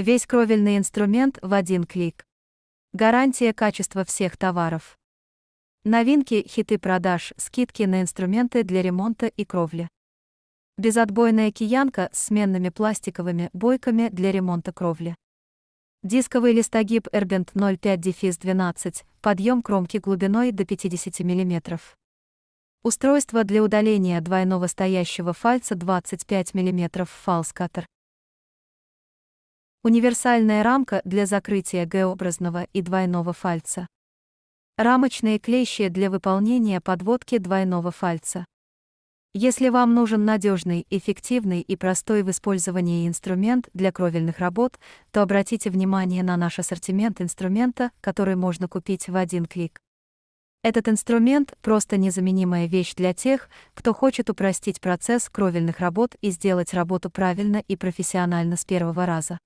Весь кровельный инструмент в один клик. Гарантия качества всех товаров. Новинки, хиты продаж, скидки на инструменты для ремонта и кровли. Безотбойная киянка с сменными пластиковыми бойками для ремонта кровли. Дисковый листогиб Erbent 05-12, подъем кромки глубиной до 50 мм. Устройство для удаления двойного стоящего фальца 25 мм фалскатер. Универсальная рамка для закрытия Г-образного и двойного фальца. Рамочные клещи для выполнения подводки двойного фальца. Если вам нужен надежный, эффективный и простой в использовании инструмент для кровельных работ, то обратите внимание на наш ассортимент инструмента, который можно купить в один клик. Этот инструмент — просто незаменимая вещь для тех, кто хочет упростить процесс кровельных работ и сделать работу правильно и профессионально с первого раза.